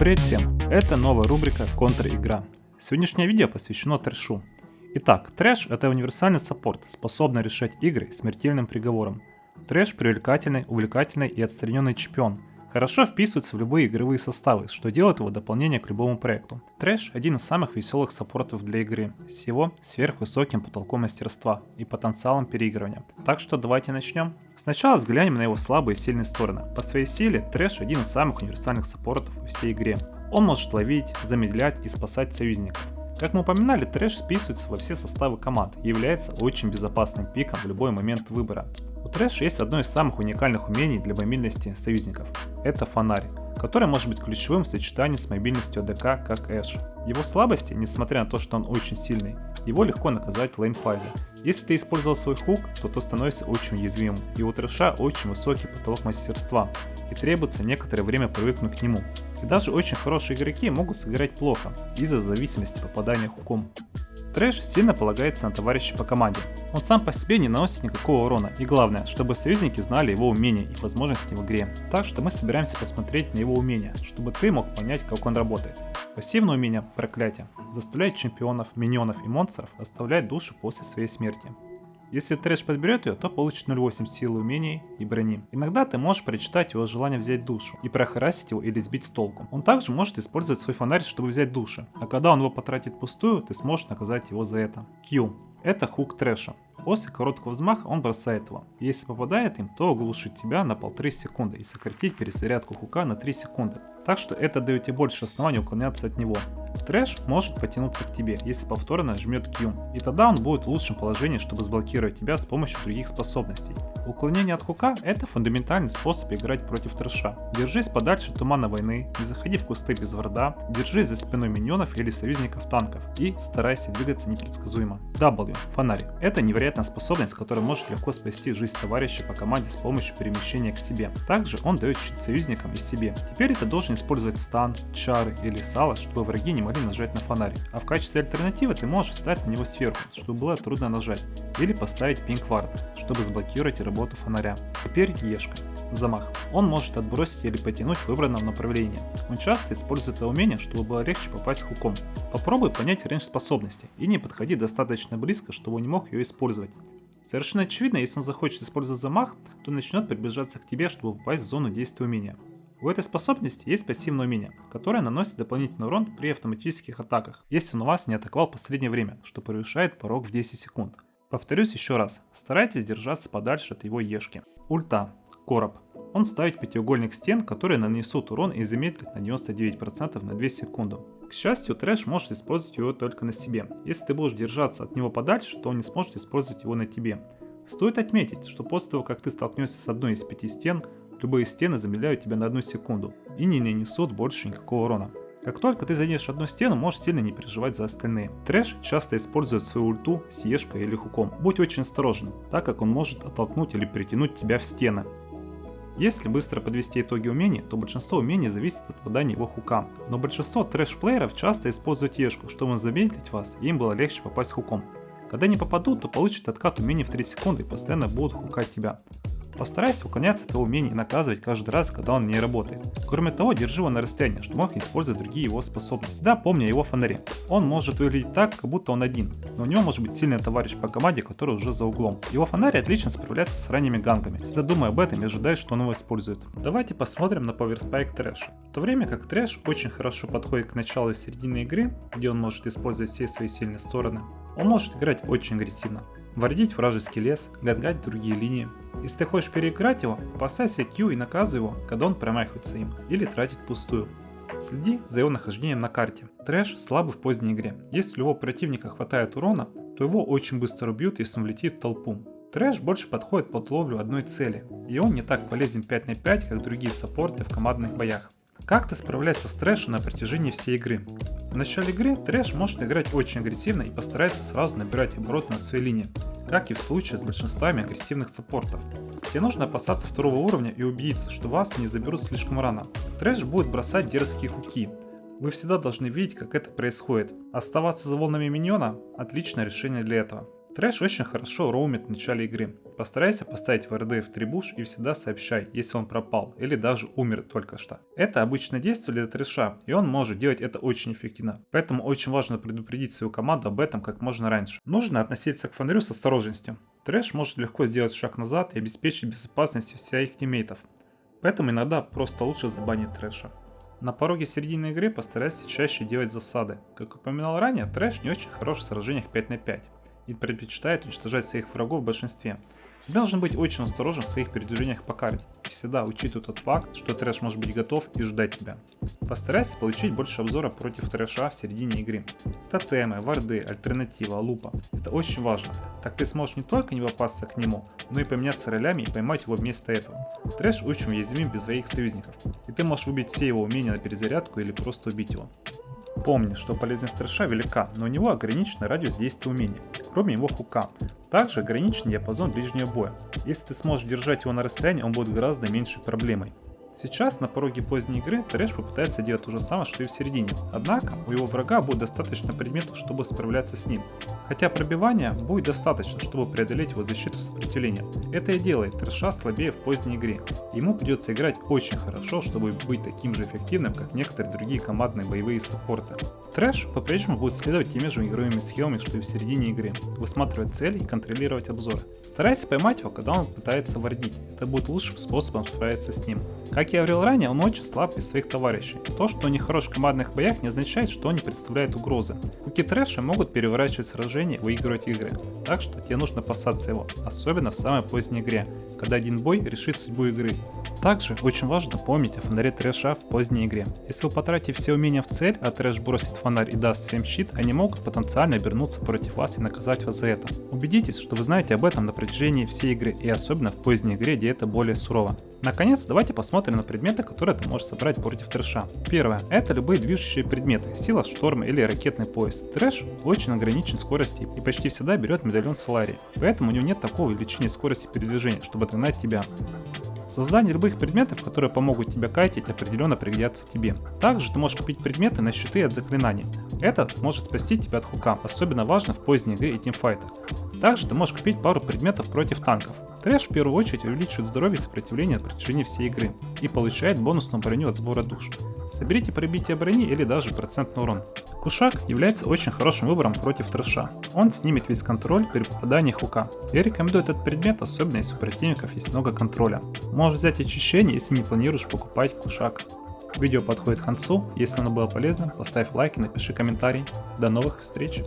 Привет всем! Это новая рубрика «Контр-игра». Сегодняшнее видео посвящено трэшу. Итак, трэш это универсальный саппорт, способный решать игры смертельным приговором. Трэш привлекательный, увлекательный и отстраненный чемпион, хорошо вписывается в любые игровые составы, что делает его дополнение к любому проекту. Трэш – один из самых веселых саппортов для игры, с его сверхвысоким потолком мастерства и потенциалом переигрывания. Так что давайте начнем. Сначала взглянем на его слабые и сильные стороны. По своей силе Трэш один из самых универсальных саппортов во всей игре. Он может ловить, замедлять и спасать союзников. Как мы упоминали, трэш списывается во все составы команд и является очень безопасным пиком в любой момент выбора. У трэша есть одно из самых уникальных умений для мобильности союзников. Это фонарь, который может быть ключевым в сочетании с мобильностью АДК как Эш. Его слабости, несмотря на то, что он очень сильный, его легко наказать в лейнфазе. Если ты использовал свой хук, то ты становишься очень уязвимым, и у трэша очень высокий потолок мастерства, и требуется некоторое время привыкнуть к нему. И даже очень хорошие игроки могут сыграть плохо из-за зависимости попадания хуком. Трэш сильно полагается на товарища по команде. Он сам по себе не наносит никакого урона, и главное, чтобы союзники знали его умения и возможности в игре. Так что мы собираемся посмотреть на его умения, чтобы ты мог понять, как он работает. Пассивное умение Проклятие заставляет чемпионов, миньонов и монстров оставлять души после своей смерти. Если трэш подберет ее, то получит 0.8 силы умений и брони. Иногда ты можешь прочитать его желание взять душу и прохарасить его или сбить с толку. Он также может использовать свой фонарь, чтобы взять души, а когда он его потратит пустую, ты сможешь наказать его за это. Q. Это хук трэша. После короткого взмаха он бросает его. Если попадает им, то оглушит тебя на полторы секунды и сократить перезарядку хука на 3 секунды. Так что это дает тебе больше оснований уклоняться от него. Трэш может потянуться к тебе, если повторно жмет Q, и тогда он будет в лучшем положении, чтобы сблокировать тебя с помощью других способностей. Уклонение от хука – это фундаментальный способ играть против трэша. Держись подальше тумана войны, не заходи в кусты без врада, держись за спиной миньонов или союзников танков и старайся двигаться непредсказуемо. W – фонарь. Это невероятная способность, которая может легко спасти жизнь товарища по команде с помощью перемещения к себе. Также он дает щит союзникам и себе. Теперь ты должен использовать стан, чары или сало, чтобы враги не могли нажать на фонарик. А в качестве альтернативы ты можешь встать на него сверху, чтобы было трудно нажать. Или поставить пинг вард, чтобы заблокировать работу фонаря. Теперь Ешка. Замах. Он может отбросить или потянуть в выбранном направлении. Он часто использует это умение, чтобы было легче попасть хуком. Попробуй понять рейндж способности и не подходи достаточно близко, чтобы он не мог ее использовать. Совершенно очевидно, если он захочет использовать замах, то начнет приближаться к тебе, чтобы попасть в зону действия умения. У этой способности есть пассивное умение, которое наносит дополнительный урон при автоматических атаках, если он вас не атаковал в последнее время, что превышает порог в 10 секунд. Повторюсь еще раз, старайтесь держаться подальше от его ешки. Ульта. Короб. Он ставит пятиугольник стен, которые нанесут урон и замедлит на 99% на 2 секунды. К счастью, трэш может использовать его только на себе. Если ты будешь держаться от него подальше, то он не сможет использовать его на тебе. Стоит отметить, что после того, как ты столкнешься с одной из пяти стен, любые стены замедляют тебя на одну секунду и не нанесут больше никакого урона. Как только ты заденешь одну стену, можешь сильно не переживать за остальные. Трэш часто использует свою ульту с или хуком. Будь очень осторожен, так как он может оттолкнуть или притянуть тебя в стены. Если быстро подвести итоги умений, то большинство умений зависит от попадания его хука. Но большинство трэш-плееров часто используют ешку, чтобы замедлить вас, и им было легче попасть хуком. Когда не попадут, то получат откат умений в 3 секунды и постоянно будут хукать тебя. Постарайся уклоняться от его умений и наказывать каждый раз, когда он не работает. Кроме того, держи его на расстоянии, чтобы мог использовать другие его способности. Всегда помни о его фонаре. Он может выглядеть так, как будто он один, но у него может быть сильный товарищ по команде, который уже за углом. Его фонарь отлично справляется с ранними ганками. Всегда думай об этом и ожидай, что он его использует. Давайте посмотрим на Power Spike Trash. В то время как Trash очень хорошо подходит к началу и середине игры, где он может использовать все свои сильные стороны, он может играть очень агрессивно вардить вражеский лес, ганкать другие линии. Если ты хочешь переиграть его, опасайся Q и наказывай его, когда он промахивается им, или тратит впустую. Следи за его нахождением на карте. Трэш слабый в поздней игре. Если у его противника хватает урона, то его очень быстро убьют, если он влетит в толпу. Трэш больше подходит под ловлю одной цели, и он не так полезен 5 на 5, как другие саппорты в командных боях. Как ты справляешься с трэшем на протяжении всей игры? В начале игры трэш может играть очень агрессивно и постарается сразу набирать обороты на своей линии, как и в случае с большинствами агрессивных саппортов. Тебе нужно опасаться второго уровня и убедиться, что вас не заберут слишком рано. Трэш будет бросать дерзкие хуки. Вы всегда должны видеть, как это происходит. Оставаться за волнами миньона – отличное решение для этого. Трэш очень хорошо роумит в начале игры, Постарайся поставить в tri-bush и всегда сообщай, если он пропал или даже умер только что. Это обычное действие для трэша, и он может делать это очень эффективно. Поэтому очень важно предупредить свою команду об этом как можно раньше. Нужно относиться к фонарю с осторожностью. Трэш может легко сделать шаг назад и обеспечить безопасность всех тиммейтов. Поэтому иногда просто лучше забанить трэша. На пороге середины игры постарайся чаще делать засады. Как упоминал ранее, трэш не очень хорош в сражениях 5 на 5 и предпочитает уничтожать своих врагов в большинстве. Ты должен быть очень осторожен в своих передвижениях по карте и всегда учитывай тот факт, что трэш может быть готов и ждать тебя. Постарайся получить больше обзора против трэша в середине игры. Тотемы, варды, альтернатива, лупа. Это очень важно. Так ты сможешь не только не попасться к нему, но и поменяться ролями и поймать его вместо этого. Трэш очень уязвим без своих союзников, и ты можешь убить все его умения на перезарядку или просто убить его. Помни, что полезность трэша велика, но у него ограниченный радиус действия умений, кроме его хука. Также ограничен диапазон ближнего боя. Если ты сможешь держать его на расстоянии, он будет гораздо меньшей проблемой. Сейчас на пороге поздней игры Трэш попытается делать то же самое, что и в середине. Однако у его врага будет достаточно предметов, чтобы справляться с ним. Хотя пробивания будет достаточно, чтобы преодолеть его защиту сопротивления. Это и делает Трэша слабее в поздней игре. Ему придется играть очень хорошо, чтобы быть таким же эффективным, как некоторые другие командные боевые саппорты. Трэш по-прежнему будет следовать теми же игровыми схемами, что и в середине игры. Высматривать цели и контролировать обзоры. Старайся поймать его, когда он пытается вардить. Это будет лучшим способом справиться с ним. Как я говорил ранее, он очень слаб без своих товарищей. То, что они хорош в командных боях, не означает, что они представляют угрозы. Хуки трэша могут переворачивать сражения и выигрывать игры. Так что тебе нужно опасаться его, особенно в самой поздней игре, когда один бой решит судьбу игры. Также очень важно помнить о фонаре трэша в поздней игре. Если вы потратите все умения в цель, а трэш бросит фонарь и даст всем щит, они могут потенциально обернуться против вас и наказать вас за это. Убедитесь, что вы знаете об этом на протяжении всей игры и особенно в поздней игре, где это более сурово. Наконец, давайте посмотрим на предметы, которые ты можешь собрать против трэша. Первое. Это любые движущие предметы, сила шторма или ракетный пояс. Трэш очень ограничен скорости и почти всегда берет медальон Солари, поэтому у него нет такого увеличения скорости передвижения, чтобы догнать тебя. Создание любых предметов, которые помогут тебе кайтить, определенно пригодятся тебе. Также ты можешь купить предметы на щиты от заклинаний. Это может спасти тебя от хука, особенно важно в поздней игре и тимфайтах. Также ты можешь купить пару предметов против танков. Трэш в первую очередь увеличивает здоровье и сопротивление на протяжении всей игры и получает бонусную броню от сбора душ. Соберите пробитие брони или даже процентный урон. Кушак является очень хорошим выбором против трэша. Он снимет весь контроль при попадании хука. Я рекомендую этот предмет, особенно если у противников есть много контроля. Можешь взять очищение, если не планируешь покупать кушак. Видео подходит к концу, если оно было полезным, поставь лайк и напиши комментарий. До новых встреч!